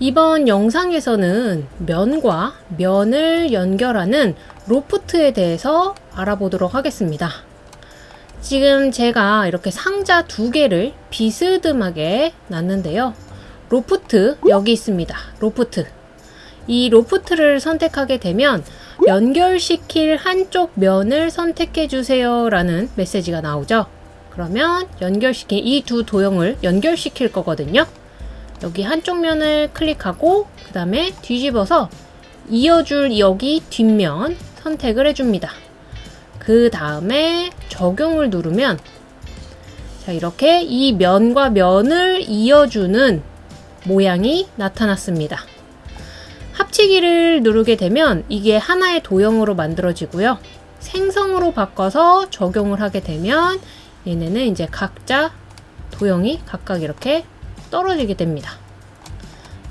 이번 영상에서는 면과 면을 연결하는 loft에 대해서 알아보도록 하겠습니다. 지금 제가 이렇게 상자 두 개를 비스듬하게 놨는데요. 로프트 여기 있습니다. 로프트. 이 loft를 선택하게 되면 연결시킬 한쪽 면을 선택해 주세요 라는 메시지가 나오죠. 그러면 연결시킨 이 두 도형을 연결시킬 거거든요. 여기 한쪽 면을 클릭하고 그 다음에 뒤집어서 이어줄 여기 뒷면 선택을 해줍니다. 그 다음에 적용을 누르면 자 이렇게 이 면과 면을 이어주는 모양이 나타났습니다. 합치기를 누르게 되면 이게 하나의 도형으로 만들어지고요. 생성으로 바꿔서 적용을 하게 되면 얘네는 이제 각자 도형이 각각 이렇게 떨어지게 됩니다.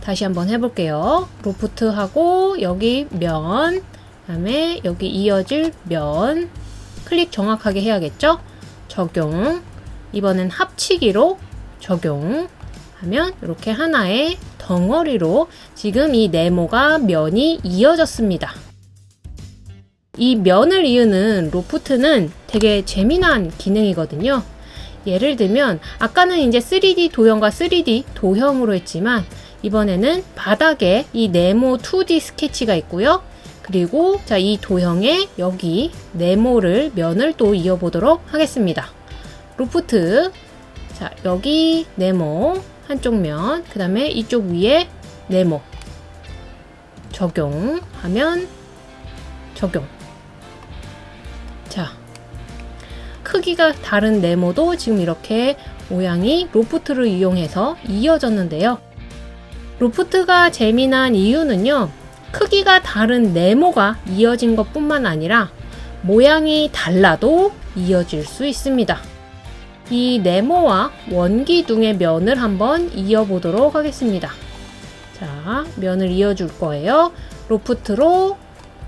다시 한번 해볼게요. 로프트하고 여기 면, 그 다음에 여기 이어질 면 클릭 정확하게 해야겠죠? 적용 이번엔 합치기로 적용 하면 이렇게 하나의 덩어리로 지금 이 네모가 면이 이어졌습니다. 이 면을 이으는 로프트는 되게 재미난 기능이거든요. 예를 들면 아까는 이제 3D 도형과 3D 도형으로 했지만 이번에는 바닥에 이 네모 2D 스케치가 있고요. 그리고 자 이 도형에 여기 네모를 면을 또 이어보도록 하겠습니다. 로프트 자 여기 네모 한쪽 면, 그 다음에 이쪽 위에 네모 적용하면 적용 크기가 다른 네모도 지금 이렇게 모양이 로프트를 이용해서 이어졌는데요. 로프트가 재미난 이유는요. 크기가 다른 네모가 이어진 것 뿐만 아니라 모양이 달라도 이어질 수 있습니다. 이 네모와 원기둥의 면을 한번 이어보도록 하겠습니다. 자, 면을 이어줄 거예요. 로프트로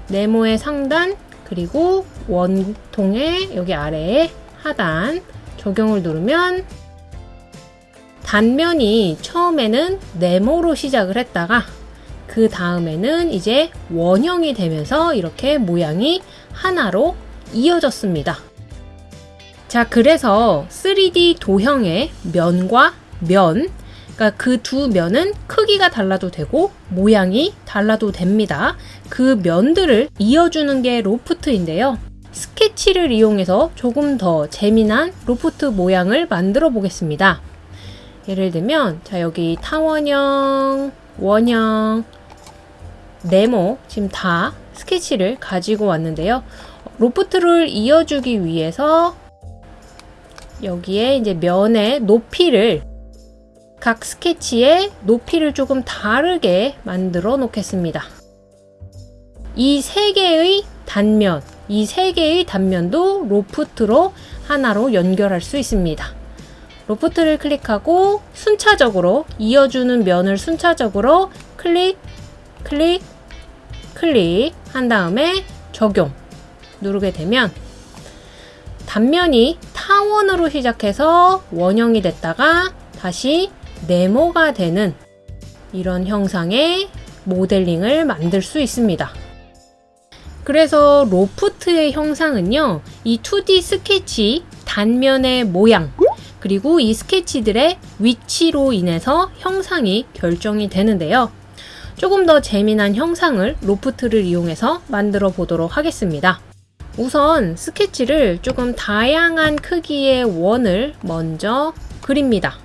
네모의 상단 그리고 원통의 여기 아래에 하단 적용을 누르면 단면이 처음에는 네모로 시작을 했다가 그 다음에는 이제 원형이 되면서 이렇게 모양이 하나로 이어졌습니다. 자, 그래서 3D 도형의 면과 면, 그러니까 그 두 면은 크기가 달라도 되고 모양이 달라도 됩니다. 그 면들을 이어주는 게 loft인데요. 스케치를 이용해서 조금 더 재미난 로프트 모양을 만들어 보겠습니다. 예를 들면 자 여기 타원형, 원형, 네모 지금 다 스케치를 가지고 왔는데요. loft를 이어주기 위해서 여기에 이제 면의 높이를 각 스케치의 높이를 조금 다르게 만들어 놓겠습니다. 이 세 개의 단면, 이 세 개의 단면도 loft로 하나로 연결할 수 있습니다. Loft를 클릭하고 순차적으로 이어주는 면을 순차적으로 클릭, 클릭, 클릭 한 다음에 적용 누르게 되면 단면이 타원으로 시작해서 원형이 됐다가 다시 네모가 되는 이런 형상의 모델링을 만들 수 있습니다. 그래서 로프트의 형상은요, 이 2D 스케치 단면의 모양, 그리고 이 스케치들의 위치로 인해서 형상이 결정이 되는데요. 조금 더 재미난 형상을 로프트를 이용해서 만들어 보도록 하겠습니다. 우선 스케치를 조금 다양한 크기의 원을 먼저 그립니다.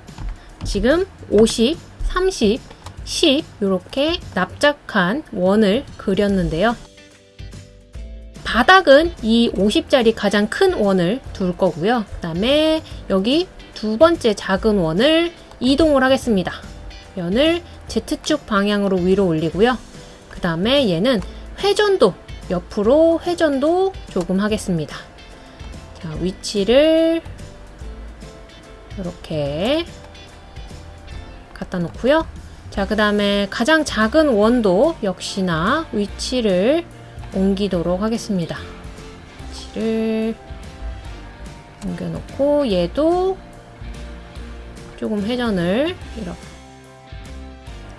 지금 50, 30, 10 이렇게 납작한 원을 그렸는데요. 바닥은 이 50짜리 가장 큰 원을 둘 거고요. 그 다음에 여기 두 번째 작은 원을 이동을 하겠습니다. 면을 Z축 방향으로 위로 올리고요. 그 다음에 얘는 회전도 옆으로 회전도 조금 하겠습니다. 자, 위치를 이렇게 갖다 놓고요. 자, 그 다음에 가장 작은 원도 역시나 위치를 옮기도록 하겠습니다. 위치를 옮겨놓고 얘도 조금 회전을 이렇게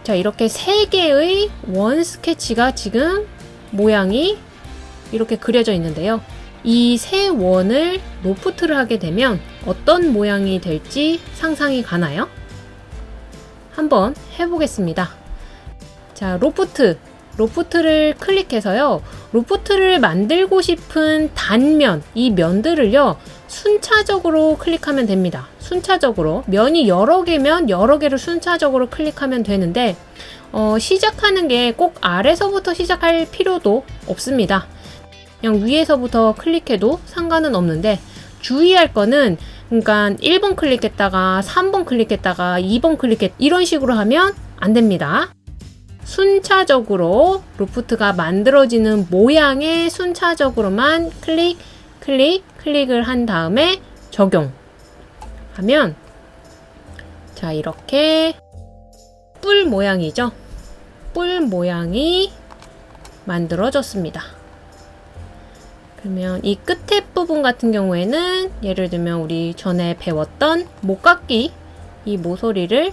자, 이렇게 세 개의 원 스케치가 지금 모양이 이렇게 그려져 있는데요. 이 세 원을 loft를 하게 되면 어떤 모양이 될지 상상이 가나요? 한번 해보겠습니다. 자, loft. Loft를 클릭해서요. 로프트를 만들고 싶은 단면, 이 면들을요. 순차적으로 클릭하면 됩니다. 순차적으로. 면이 여러 개면 여러 개를 순차적으로 클릭하면 되는데, 어, 시작하는 게 꼭 아래서부터 시작할 필요도 없습니다. 그냥 위에서부터 클릭해도 상관은 없는데, 주의할 거는, 그러니까 1번 클릭했다가 3번 클릭했다가 2번 클릭했, 이런 식으로 하면 안 됩니다. 순차적으로 로프트가 만들어지는 모양에 순차적으로만 클릭, 클릭, 클릭을 한 다음에 적용 하면 자 이렇게 뿔 모양이죠. 뿔 모양이 만들어졌습니다. 그러면 이 끝에 부분 같은 경우에는 예를 들면 우리 전에 배웠던 목깎기 이 모서리를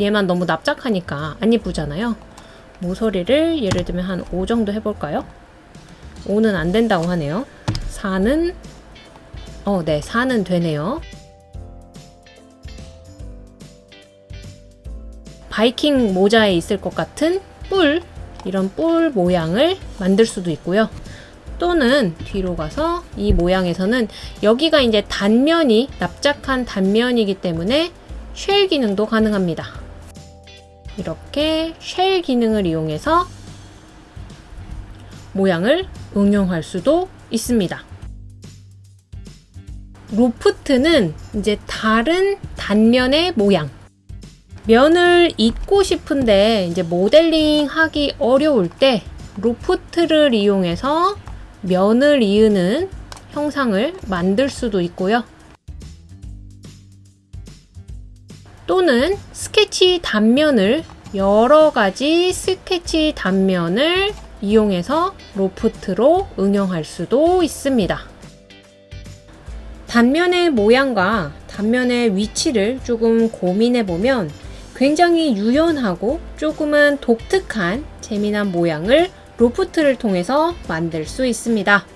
얘만 너무 납작하니까 안 예쁘잖아요. 모서리를 예를 들면 한 5 정도 해볼까요? 5는 안 된다고 하네요. 4는 어, 네, 4는 되네요. 바이킹 모자에 있을 것 같은 뿔, 이런 뿔 모양을 만들 수도 있고요. 또는 뒤로 가서 이 모양에서는 여기가 이제 단면이 납작한 단면이기 때문에 shell 기능도 가능합니다. 이렇게 shell 기능을 이용해서 모양을 응용할 수도 있습니다. loft는 이제 다른 단면의 모양. 면을 잇고 싶은데 이제 모델링 하기 어려울 때 loft를 이용해서 면을 이으는 형상을 만들 수도 있고요. 또는 스케치 단면을 여러 가지 스케치 단면을 이용해서 로프트로 응용할 수도 있습니다. 단면의 모양과 단면의 위치를 조금 고민해 보면 굉장히 유연하고 조금은 독특한 재미난 모양을 로프트를 통해서 만들 수 있습니다.